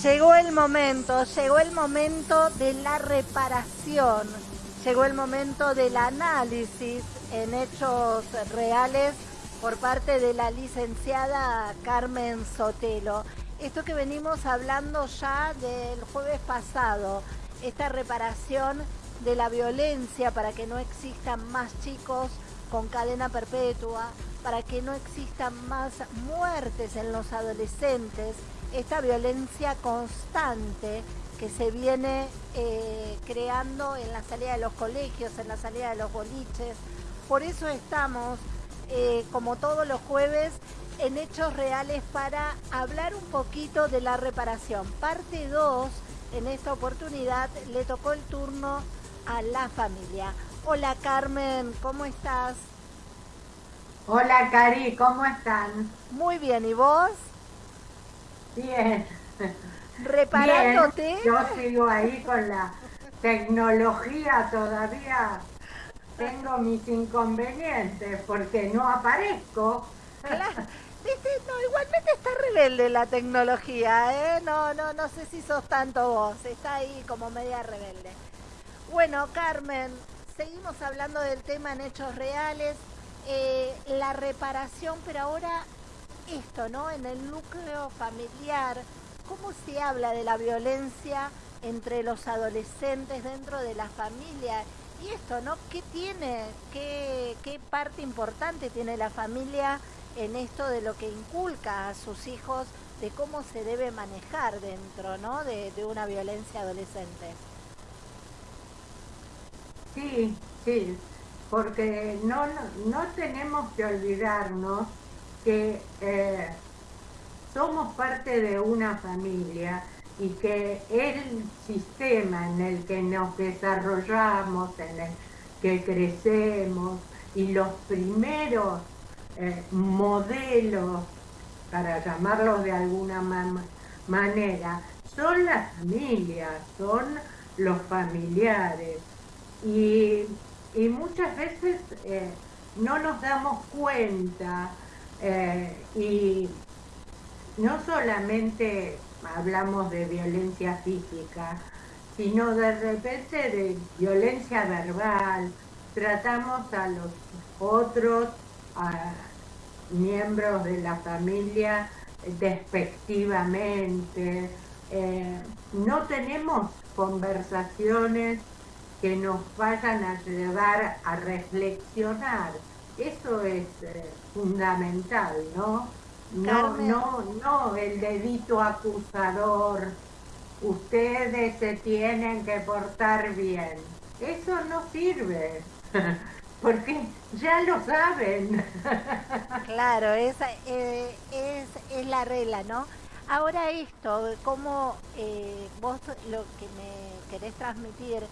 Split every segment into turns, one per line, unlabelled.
Llegó el momento, llegó el momento de la reparación, llegó el momento del análisis en hechos reales por parte de la licenciada Carmen Sotelo. Esto que venimos hablando ya del jueves pasado, esta reparación de la violencia para que no existan más chicos con cadena perpetua, para que no existan más muertes en los adolescentes, esta violencia constante que se viene eh, creando en la salida de los colegios, en la salida de los boliches. Por eso estamos, eh, como todos los jueves, en Hechos Reales para hablar un poquito de la reparación. Parte 2, en esta oportunidad le tocó el turno a la familia. Hola Carmen, ¿cómo estás?
Hola Cari, ¿cómo están?
Muy bien, ¿y vos?
Bien.
¿Reparándote?
Yo sigo ahí con la tecnología todavía. Tengo mis inconvenientes porque no aparezco.
Claro. No, igualmente está rebelde la tecnología, ¿eh? No, no, no sé si sos tanto vos. Está ahí como media rebelde. Bueno, Carmen, seguimos hablando del tema en hechos reales, eh, la reparación, pero ahora esto, ¿no? En el núcleo familiar, ¿cómo se habla de la violencia entre los adolescentes dentro de la familia? Y esto, ¿no? ¿Qué tiene, qué, qué parte importante tiene la familia en esto de lo que inculca a sus hijos de cómo se debe manejar dentro, ¿no? de, una violencia adolescente?
Sí, sí, porque no, no, tenemos que olvidarnos que eh, somos parte de una familia y que el sistema en el que nos desarrollamos, en el que crecemos y los primeros eh, modelos, para llamarlos de alguna manera, son las familias, son los familiares. Y, muchas veces eh, no nos damos cuenta eh, y no solamente hablamos de violencia física, sino de repente de violencia verbal, tratamos a los otros, a miembros de la familia despectivamente, eh, no tenemos conversaciones que nos vayan a llevar a reflexionar. Eso es eh, fundamental, ¿no? No, no, no el dedito acusador. Ustedes se tienen que portar bien. Eso no sirve, porque ya lo saben.
Claro, esa eh, es, es, la regla, ¿no? Ahora esto, como eh, vos lo que me querés transmitir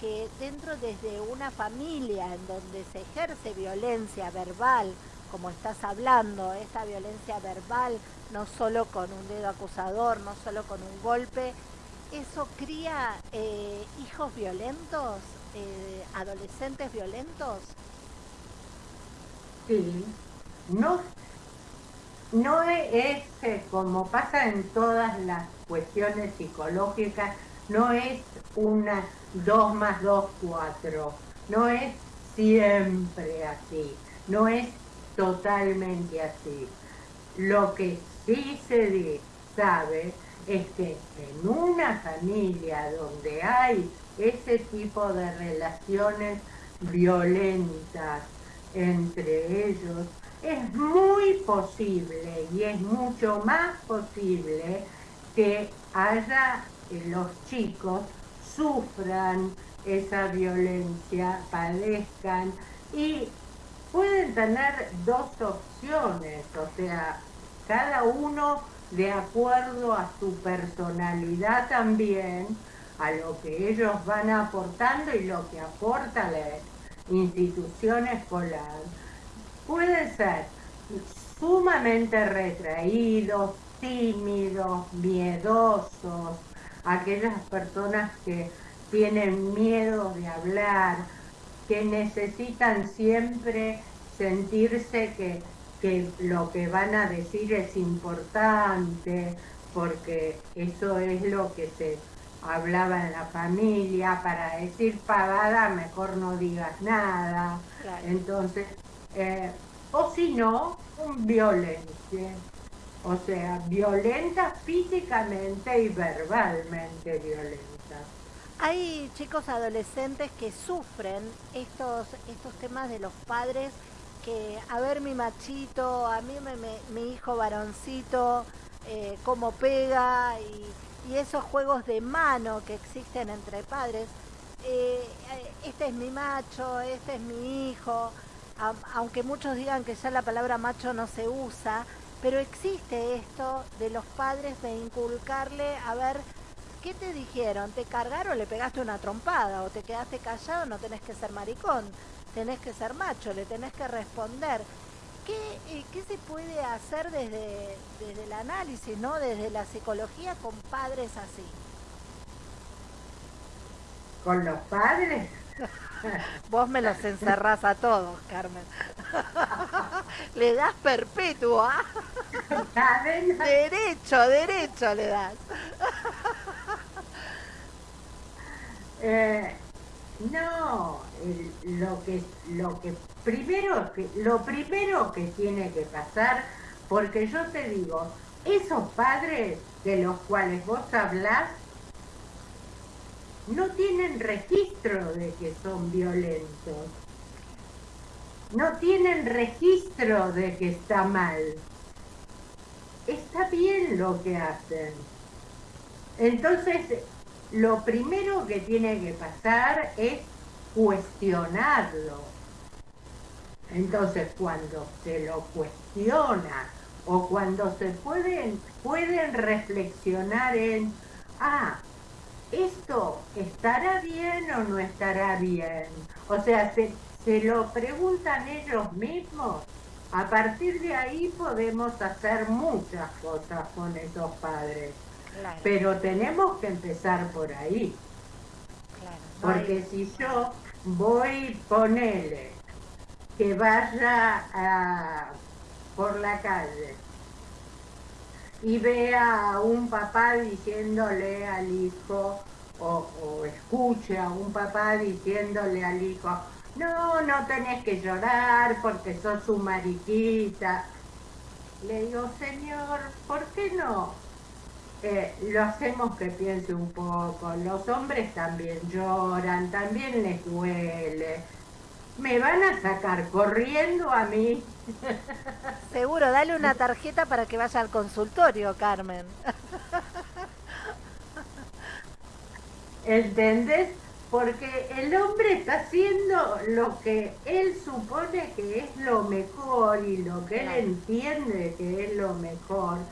que dentro desde una familia en donde se ejerce violencia verbal, como estás hablando, esa violencia verbal, no solo con un dedo acusador, no solo con un golpe, ¿eso cría eh, hijos violentos, eh, adolescentes violentos?
Sí, no, no es, es como pasa en todas las cuestiones psicológicas, no es una 2 más 2, 4. No es siempre así, no es totalmente así. Lo que sí se sabe es que en una familia donde hay ese tipo de relaciones violentas entre ellos, es muy posible y es mucho más posible que haya los chicos sufran esa violencia, padezcan y pueden tener dos opciones, o sea, cada uno de acuerdo a su personalidad también, a lo que ellos van aportando y lo que aporta la institución escolar, pueden ser sumamente retraídos, tímidos, miedosos, aquellas personas que tienen miedo de hablar, que necesitan siempre sentirse que, lo que van a decir es importante, porque eso es lo que se hablaba en la familia, para decir pagada mejor no digas nada. Entonces, eh, o si no, un violencia. O sea, violenta físicamente y verbalmente violenta.
Hay chicos adolescentes que sufren estos, estos temas de los padres que, a ver mi machito, a mí mi hijo varoncito, eh, cómo pega y, esos juegos de mano que existen entre padres. Eh, este es mi macho, este es mi hijo, aunque muchos digan que ya la palabra macho no se usa, pero existe esto de los padres de inculcarle, a ver, ¿qué te dijeron? ¿Te cargaron, le pegaste una trompada o te quedaste callado? No tenés que ser maricón, tenés que ser macho, le tenés que responder. ¿Qué, eh, qué se puede hacer desde, desde el análisis, ¿no? desde la psicología con padres así?
¿Con los padres?
Vos me los encerrás a todos, Carmen. le das perpetua. derecho, derecho le das.
Eh, no, lo que lo que primero lo primero que tiene que pasar, porque yo te digo, esos padres de los cuales vos hablás no tienen registro de que son violentos. No tienen registro de que está mal. Está bien lo que hacen. Entonces, lo primero que tiene que pasar es cuestionarlo. Entonces, cuando se lo cuestiona o cuando se pueden, pueden reflexionar en, ah, ¿esto estará bien o no estará bien? O sea, se, se lo preguntan ellos mismos. A partir de ahí podemos hacer muchas cosas con esos padres. Pero tenemos que empezar por ahí. Porque si yo voy, ponele, que vaya a, por la calle y vea a un papá diciéndole al hijo, o, escuche a un papá diciéndole al hijo, no, no tenés que llorar porque sos su mariquita. Le digo, señor, ¿por qué no? Eh, lo hacemos que piense un poco. Los hombres también lloran, también les duele. ¿Me van a sacar corriendo a mí?
Seguro, dale una tarjeta para que vaya al consultorio, Carmen.
¿Entendés? Porque el hombre está haciendo lo que él supone que es lo mejor y lo que él entiende que es lo mejor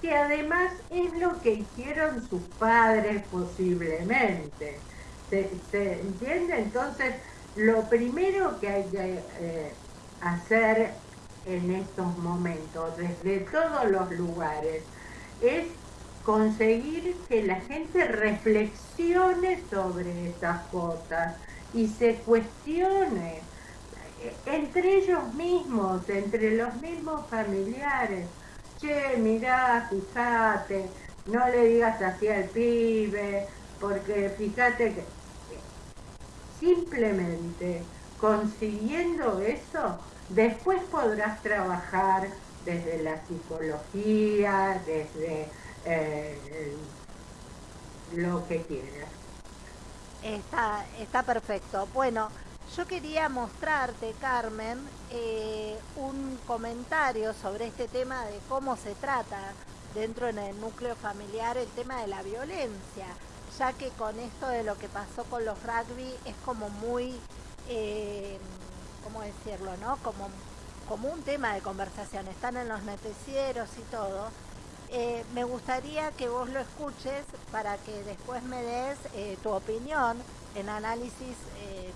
que además es lo que hicieron sus padres posiblemente. ¿Se, entiende? Entonces, lo primero que hay que eh, hacer en estos momentos, desde todos los lugares, es conseguir que la gente reflexione sobre estas cosas y se cuestione eh, entre ellos mismos, entre los mismos familiares. Che, mirá, fíjate, no le digas así al pibe, porque fíjate que simplemente consiguiendo eso, después podrás trabajar desde la psicología, desde eh, lo que quieras.
Está, está perfecto. Bueno, yo quería mostrarte, Carmen, eh, un comentario sobre este tema de cómo se trata dentro en el núcleo familiar el tema de la violencia, ya que con esto de lo que pasó con los rugby es como muy, eh, ¿cómo decirlo? no? Como, como un tema de conversación, están en los noticieros y todo. Eh, me gustaría que vos lo escuches para que después me des tu opinión en análisis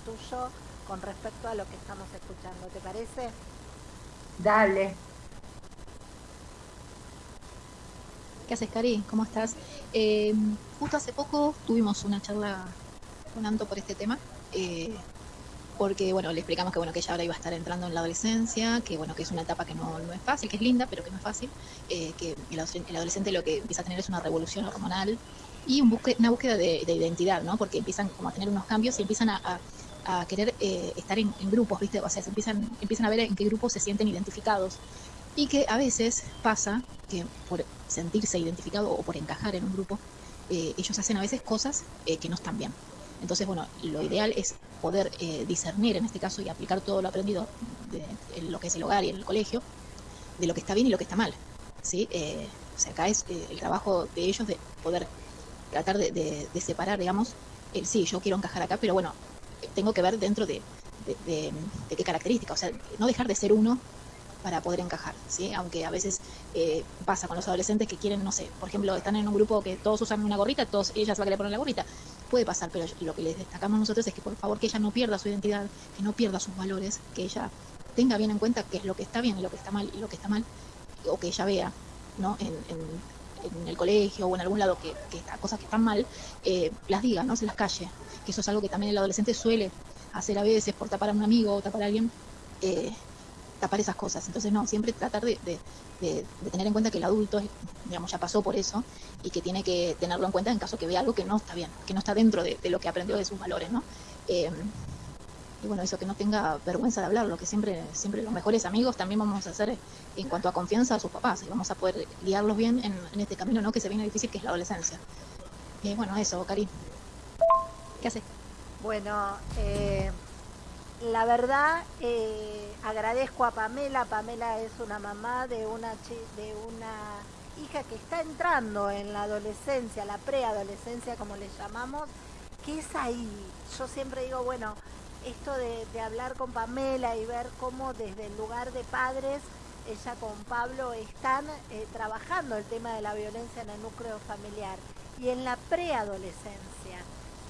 tuyo con respecto a lo que estamos escuchando. ¿Te parece?
Dale.
¿Qué haces, Cari? ¿Cómo estás? Eh, justo hace poco tuvimos una charla con Anto por este tema. Eh, porque bueno, le explicamos que bueno, que ella ahora iba a estar entrando en la adolescencia, que bueno, que es una etapa que no, no es fácil, que es linda, pero que no es fácil, eh, que el, adolescente lo que empieza a tener es una revolución hormonal y un una búsqueda de, identidad, ¿no? Porque empiezan como a tener unos cambios y empiezan a, a, querer eh, estar en, grupos, ¿viste? O sea, se empiezan, empiezan a ver en qué grupos se sienten identificados. Y que a veces pasa que por sentirse identificado o por encajar en un grupo, eh, ellos hacen a veces cosas que no están bien. Entonces, bueno, lo ideal es poder eh, discernir en este caso y aplicar todo lo aprendido en lo que es el hogar y en el colegio, de lo que está bien y lo que está mal. ¿sí? Eh, o sea, acá es eh, el trabajo de ellos de poder tratar de, separar, digamos, el sí, yo quiero encajar acá, pero bueno, tengo que ver dentro de, de, qué características, o sea, no dejar de ser uno para poder encajar, ¿sí? Aunque a veces pasa con los adolescentes que quieren, no sé, por ejemplo, están en un grupo que todos usan una gorrita, todos ella se va a querer poner la gorrita, puede pasar, pero lo que les destacamos nosotros es que por favor que ella no pierda su identidad, que no pierda sus valores, que ella tenga bien en cuenta qué es lo que está bien y lo que está mal y lo que está mal, o que ella vea ¿no? en, el colegio o en algún lado que, que cosas que están mal, eh, las diga, no se las calle, que eso es algo que también el adolescente suele hacer a veces por tapar a un amigo o tapar a alguien. Eh, tapar esas cosas. Entonces, no, siempre tratar de, tener en cuenta que el adulto, digamos, ya pasó por eso y que tiene que tenerlo en cuenta en caso que vea algo que no está bien, que no está dentro de, lo que aprendió de sus valores, ¿no? Eh, y bueno, eso que no tenga vergüenza de hablar, lo que siempre, siempre los mejores amigos también vamos a hacer en cuanto a confianza a sus papás y vamos a poder guiarlos bien en, este camino, ¿no? Que se viene difícil, que es la adolescencia. Y bueno, eso, Cari. ¿Qué hace?
Bueno, eh, la verdad, eh, agradezco a Pamela. Pamela es una mamá de una, de una hija que está entrando en la adolescencia, la preadolescencia como le llamamos, que es ahí. Yo siempre digo, bueno, esto de, hablar con Pamela y ver cómo desde el lugar de padres, ella con Pablo están eh, trabajando el tema de la violencia en el núcleo familiar y en la preadolescencia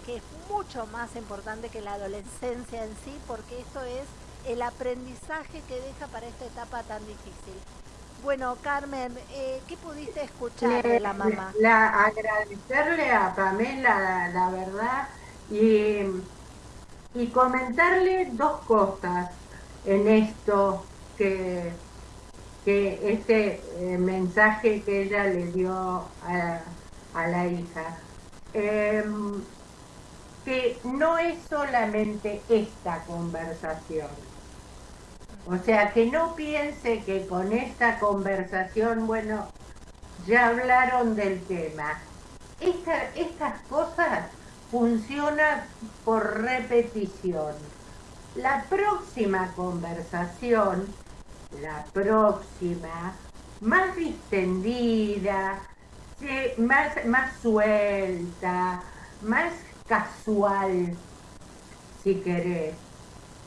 que es mucho más importante que la adolescencia en sí, porque esto es el aprendizaje que deja para esta etapa tan difícil. Bueno, Carmen, eh, ¿qué pudiste escuchar de la mamá?
La, agradecerle a Pamela, la, verdad, y, y, comentarle dos cosas en esto que, que este eh, mensaje que ella le dio a, a la hija. Eh, que no es solamente esta conversación. O sea, que no piense que con esta conversación, bueno, ya hablaron del tema. estas cosas funcionan por repetición. La próxima conversación, la próxima, más distendida, más, más suelta, más casual, si querés.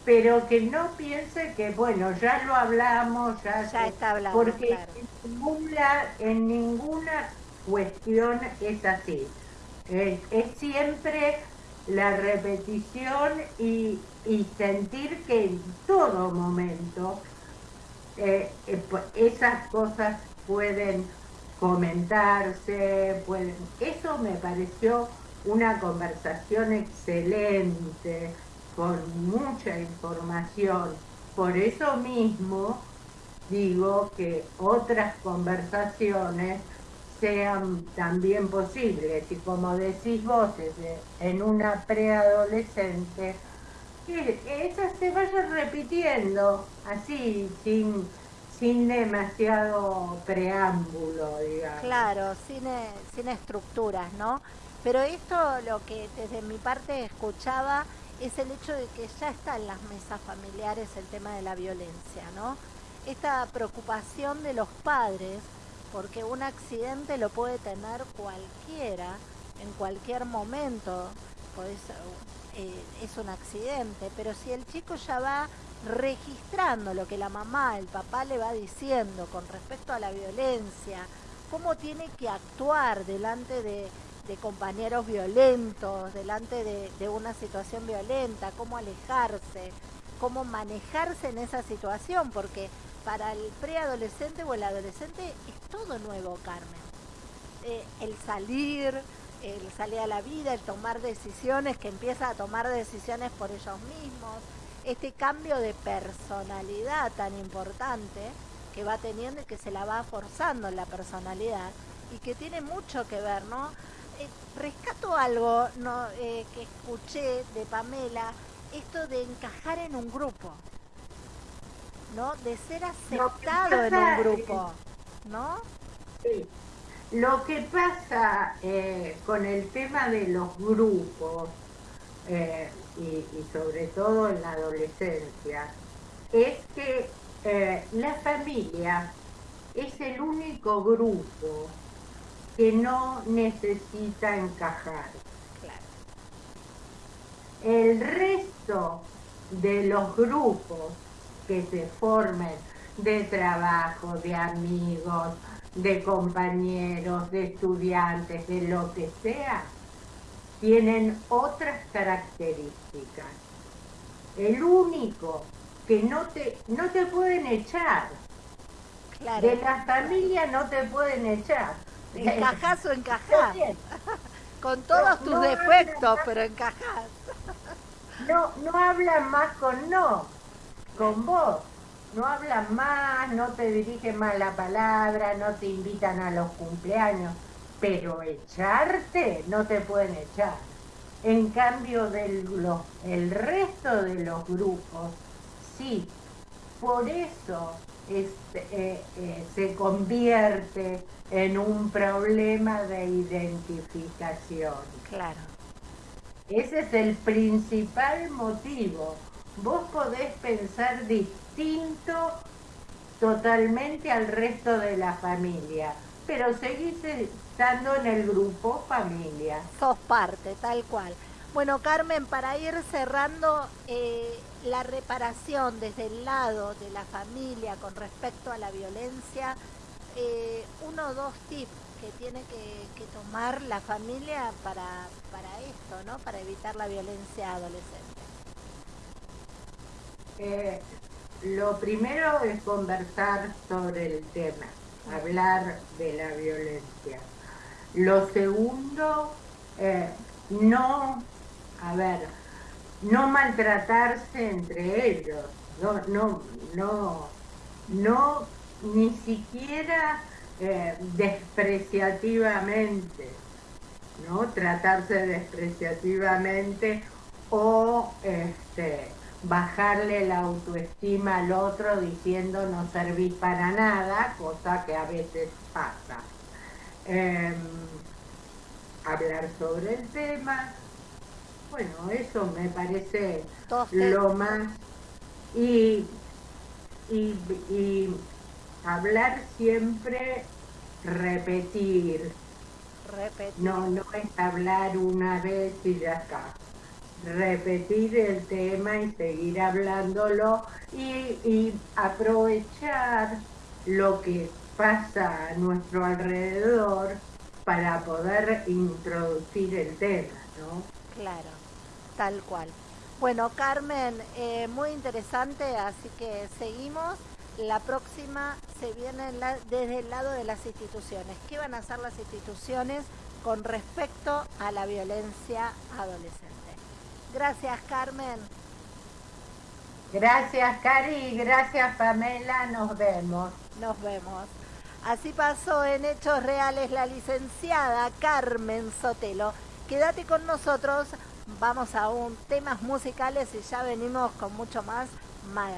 Pero que no piense que, bueno, ya lo hablamos, ya,
ya está hablando.
Porque en, ninguna, en ninguna cuestión es así. Es, siempre la repetición y, sentir que en todo momento eh, eh, esas cosas pueden comentarse, pueden... Eso me pareció una conversación excelente, con mucha información. Por eso mismo digo que otras conversaciones sean también posibles. Y como decís vos en una preadolescente que esa se vaya repitiendo así sin sin demasiado preámbulo digamos.
Claro sin, sin estructuras no pero esto lo que desde mi parte escuchaba es el hecho de que ya está en las mesas familiares el tema de la violencia, ¿no? Esta preocupación de los padres, porque un accidente lo puede tener cualquiera, en cualquier momento, pues, es un accidente, pero si el chico ya va registrando lo que la mamá, el papá le va diciendo con respecto a la violencia, cómo tiene que actuar delante de, de compañeros violentos, delante de, una situación violenta, cómo alejarse, cómo manejarse en esa situación, porque para el preadolescente o el adolescente es todo nuevo, Carmen. Eh, el salir, el salir a la vida, el tomar decisiones, que empieza a tomar decisiones por ellos mismos, este cambio de personalidad tan importante que va teniendo y que se la va forzando en la personalidad y que tiene mucho que ver, ¿no? Eh, rescato algo no, eh, que escuché de Pamela, esto de encajar en un grupo, ¿no? De ser aceptado en un grupo, ¿no?
Sí. Lo que pasa eh, con el tema de los grupos, eh, y, sobre todo en la adolescencia, es que la familia es el único grupo que no necesita encajar. El resto de los grupos que se formen de trabajo, de amigos, de compañeros, de estudiantes, de lo que sea, tienen otras características. El único que no te, no te pueden echar. De la familia no te pueden echar.
Encajás o encajás. con todos tus defectos, pero encajás.
No, no hablan más con no, con vos no hablan más, no te dirigen más la palabra, no te invitan a los cumpleaños, pero echarte no te pueden echar. En cambio, del, el resto de los grupos, sí, por eso este, eh, eh, se convierte en un problema de identificación.
Claro.
Ese es el principal motivo. Vos podés pensar distinto distinto totalmente al resto de la familia, pero seguís estando en el grupo familia.
Sos parte, tal cual. Bueno, Carmen, para ir cerrando eh, la reparación desde el lado de la familia con respecto a la violencia, eh, uno o dos tips que tiene que, tomar la familia para, para esto, ¿no? Para evitar la violencia adolescente.
Eh, lo primero es conversar sobre el tema, hablar de la violencia. Lo segundo, no, a ver, no maltratarse entre ellos, no, no, no, no, ni siquiera eh, despreciativamente, ¿no? Tratarse despreciativamente o este, bajarle la autoestima al otro diciendo no servís para nada, cosa que a veces pasa. Em, hablar sobre el tema, bueno, eso me parece lo más... Y, y, hablar siempre, repetir.
Repetir.
No, no es hablar una vez y ya está repetir el tema y seguir hablándolo y, aprovechar lo que pasa a nuestro alrededor para poder introducir el tema, ¿no?
Claro, tal cual. Bueno, Carmen, eh, muy interesante, así que seguimos. La próxima se viene desde el lado de las instituciones. ¿Qué van a hacer las instituciones con respecto a la violencia adolescente? Gracias, Carmen.
Gracias, Cari. Gracias, Pamela. Nos vemos.
Nos vemos. Así pasó en Hechos Reales la licenciada Carmen Sotelo. Quédate con nosotros. Vamos a un temas musicales y ya venimos con mucho más.